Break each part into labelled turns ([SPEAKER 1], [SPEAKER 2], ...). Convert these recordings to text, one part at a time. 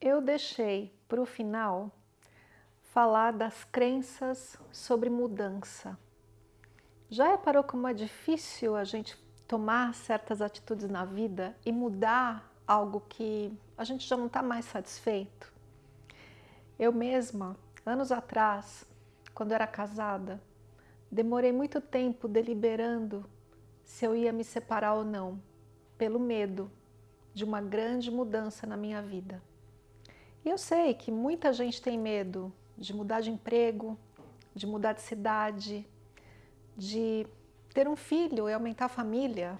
[SPEAKER 1] Eu deixei para o final falar das crenças sobre mudança. Já reparou como é difícil a gente tomar certas atitudes na vida e mudar algo que a gente já não está mais satisfeito? Eu mesma, anos atrás, quando era casada, demorei muito tempo deliberando se eu ia me separar ou não, pelo medo de uma grande mudança na minha vida. E eu sei que muita gente tem medo de mudar de emprego, de mudar de cidade, de ter um filho e aumentar a família.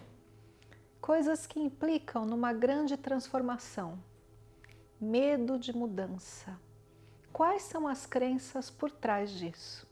[SPEAKER 1] Coisas que implicam numa grande transformação. Medo de mudança. Quais são as crenças por trás disso?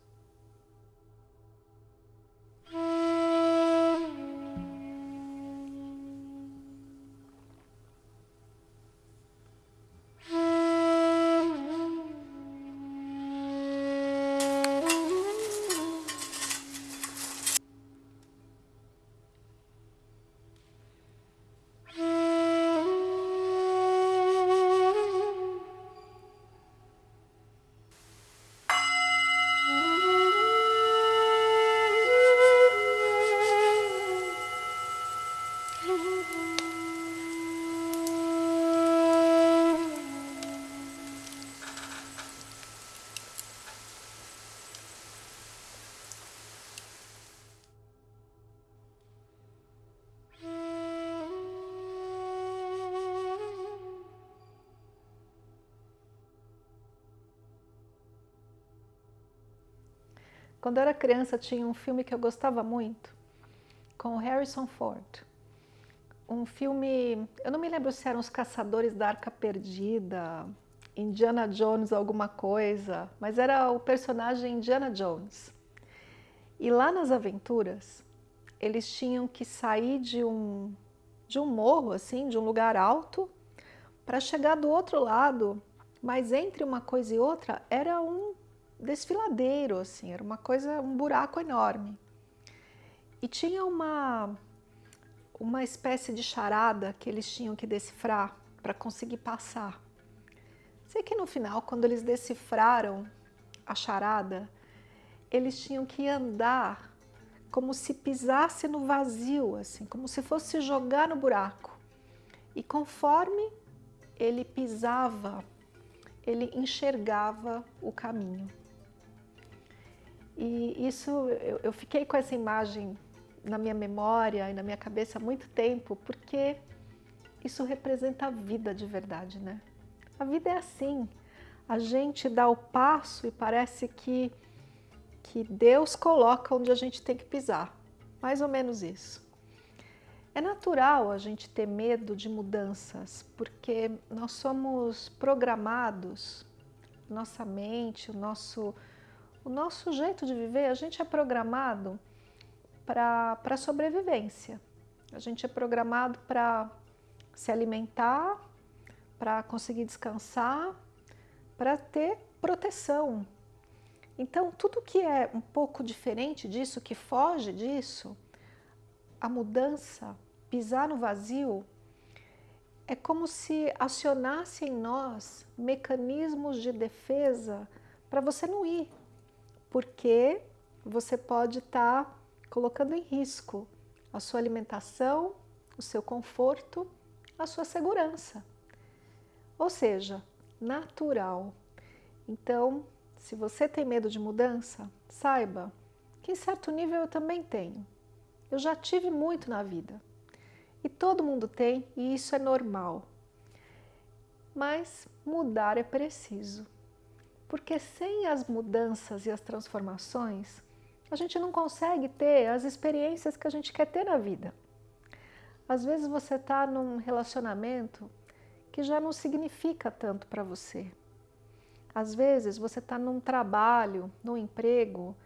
[SPEAKER 1] Quando eu era criança tinha um filme que eu gostava muito, com Harrison Ford. Um filme, eu não me lembro se eram Os Caçadores da Arca Perdida, Indiana Jones alguma coisa, mas era o personagem Indiana Jones. E lá nas aventuras, eles tinham que sair de um, de um morro, assim, de um lugar alto, para chegar do outro lado, mas entre uma coisa e outra era um desfiladeiro, assim, era uma coisa, um buraco enorme. E tinha uma, uma espécie de charada que eles tinham que decifrar para conseguir passar. Sei que no final, quando eles decifraram a charada, eles tinham que andar como se pisasse no vazio, assim, como se fosse jogar no buraco. E conforme ele pisava, ele enxergava o caminho. E isso, eu, eu fiquei com essa imagem na minha memória e na minha cabeça há muito tempo, porque isso representa a vida de verdade, né? A vida é assim, a gente dá o passo e parece que, que Deus coloca onde a gente tem que pisar, mais ou menos isso. É natural a gente ter medo de mudanças, porque nós somos programados, nossa mente, o nosso o nosso jeito de viver, a gente é programado para sobrevivência. A gente é programado para se alimentar, para conseguir descansar, para ter proteção. Então, tudo que é um pouco diferente disso, que foge disso, a mudança, pisar no vazio, é como se acionasse em nós mecanismos de defesa para você não ir, porque você pode estar tá colocando em risco a sua alimentação, o seu conforto, a sua segurança. Ou seja, natural. Então, se você tem medo de mudança, saiba que em certo nível eu também tenho. Eu já tive muito na vida. E todo mundo tem, e isso é normal. Mas mudar é preciso. Porque sem as mudanças e as transformações, a gente não consegue ter as experiências que a gente quer ter na vida. Às vezes você está num relacionamento que já não significa tanto para você. Às vezes você está num trabalho, num emprego,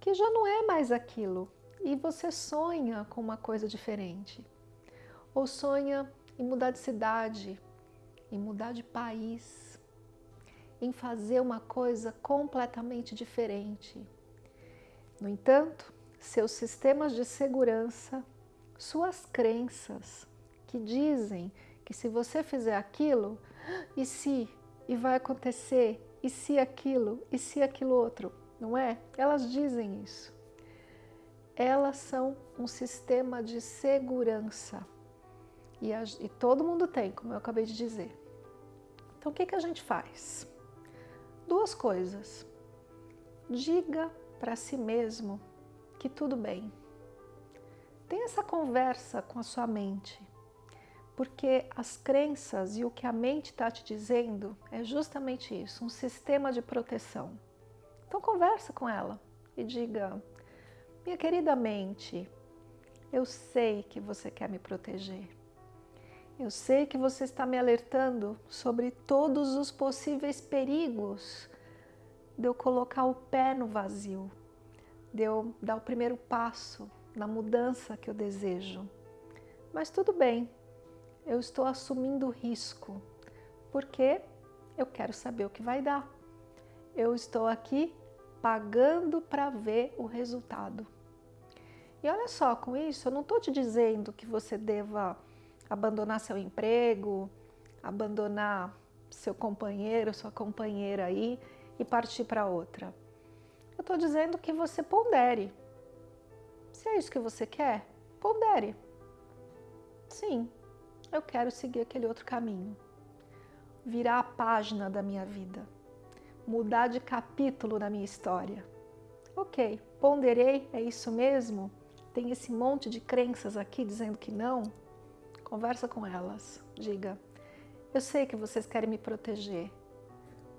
[SPEAKER 1] que já não é mais aquilo e você sonha com uma coisa diferente. Ou sonha em mudar de cidade, em mudar de país, em fazer uma coisa completamente diferente. No entanto, seus sistemas de segurança, suas crenças, que dizem que se você fizer aquilo, e se e vai acontecer, e se aquilo, e se aquilo outro, não é? Elas dizem isso. Elas são um sistema de segurança. E, a, e todo mundo tem, como eu acabei de dizer. Então, o que, que a gente faz? Duas coisas. Diga para si mesmo que tudo bem. Tenha essa conversa com a sua mente, porque as crenças e o que a mente está te dizendo é justamente isso, um sistema de proteção. Então conversa com ela e diga, minha querida mente, eu sei que você quer me proteger. Eu sei que você está me alertando sobre todos os possíveis perigos de eu colocar o pé no vazio, de eu dar o primeiro passo na mudança que eu desejo. Mas tudo bem, eu estou assumindo risco, porque eu quero saber o que vai dar. Eu estou aqui pagando para ver o resultado. E olha só, com isso eu não estou te dizendo que você deva abandonar seu emprego, abandonar seu companheiro, sua companheira aí e partir para outra. Eu estou dizendo que você pondere. Se é isso que você quer, pondere. Sim, eu quero seguir aquele outro caminho. Virar a página da minha vida. Mudar de capítulo na minha história. Ok, ponderei, é isso mesmo? Tem esse monte de crenças aqui dizendo que não? Conversa com elas, diga, eu sei que vocês querem me proteger,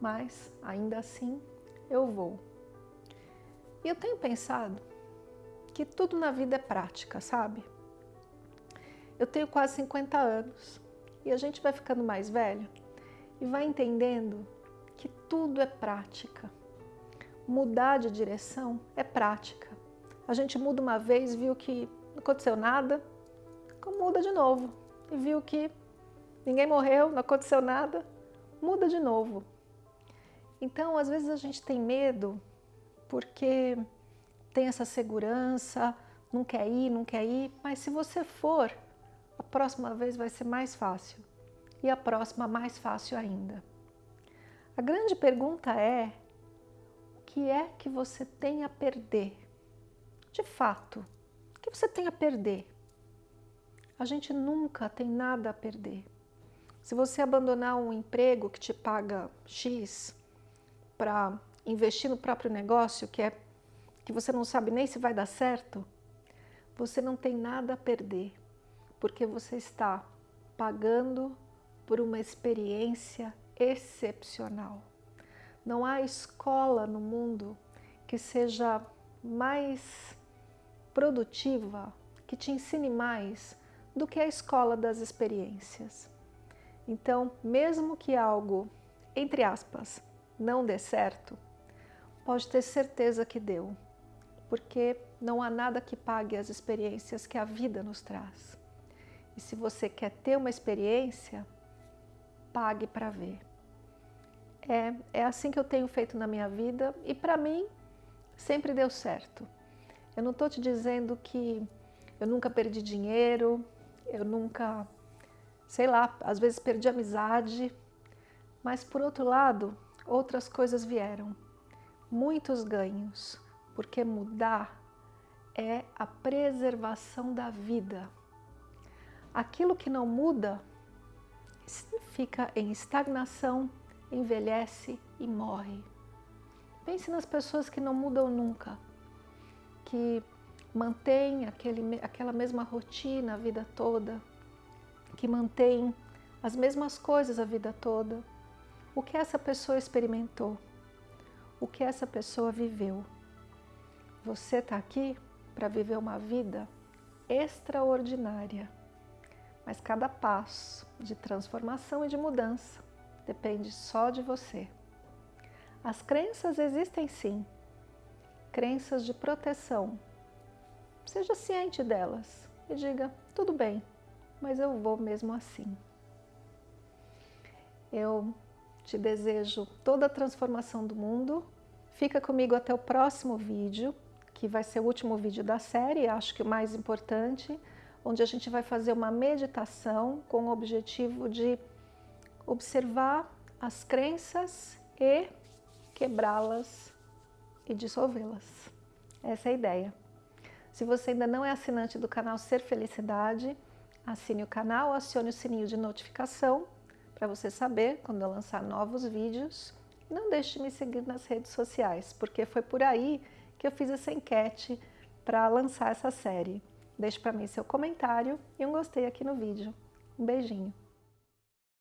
[SPEAKER 1] mas ainda assim eu vou. E eu tenho pensado que tudo na vida é prática, sabe? Eu tenho quase 50 anos e a gente vai ficando mais velho e vai entendendo que tudo é prática. Mudar de direção é prática. A gente muda uma vez, viu que não aconteceu nada, muda de novo. E viu que ninguém morreu, não aconteceu nada, muda de novo. Então, às vezes a gente tem medo porque tem essa segurança, não quer ir, não quer ir, mas se você for, a próxima vez vai ser mais fácil e a próxima mais fácil ainda. A grande pergunta é, o que é que você tem a perder? De fato, o que você tem a perder? A gente nunca tem nada a perder. Se você abandonar um emprego que te paga X para investir no próprio negócio, que é que você não sabe nem se vai dar certo, você não tem nada a perder, porque você está pagando por uma experiência excepcional. Não há escola no mundo que seja mais produtiva, que te ensine mais do que a escola das experiências. Então, mesmo que algo, entre aspas, não dê certo, pode ter certeza que deu, porque não há nada que pague as experiências que a vida nos traz. E se você quer ter uma experiência, pague para ver. É, é assim que eu tenho feito na minha vida e para mim sempre deu certo. Eu não estou te dizendo que eu nunca perdi dinheiro, eu nunca, sei lá, às vezes perdi amizade, mas por outro lado, outras coisas vieram, muitos ganhos, porque mudar é a preservação da vida. Aquilo que não muda fica em estagnação, envelhece e morre. Pense nas pessoas que não mudam nunca, que mantém aquele, aquela mesma rotina a vida toda, que mantém as mesmas coisas a vida toda, o que essa pessoa experimentou, o que essa pessoa viveu. Você está aqui para viver uma vida extraordinária, mas cada passo de transformação e de mudança depende só de você. As crenças existem sim, crenças de proteção, Seja ciente delas e diga, tudo bem, mas eu vou mesmo assim. Eu te desejo toda a transformação do mundo. Fica comigo até o próximo vídeo, que vai ser o último vídeo da série, acho que o mais importante, onde a gente vai fazer uma meditação com o objetivo de observar as crenças e quebrá-las e dissolvê-las. Essa é a ideia. Se você ainda não é assinante do canal Ser Felicidade, assine o canal, acione o sininho de notificação para você saber quando eu lançar novos vídeos. Não deixe de me seguir nas redes sociais, porque foi por aí que eu fiz essa enquete para lançar essa série. Deixe para mim seu comentário e um gostei aqui no vídeo. Um beijinho.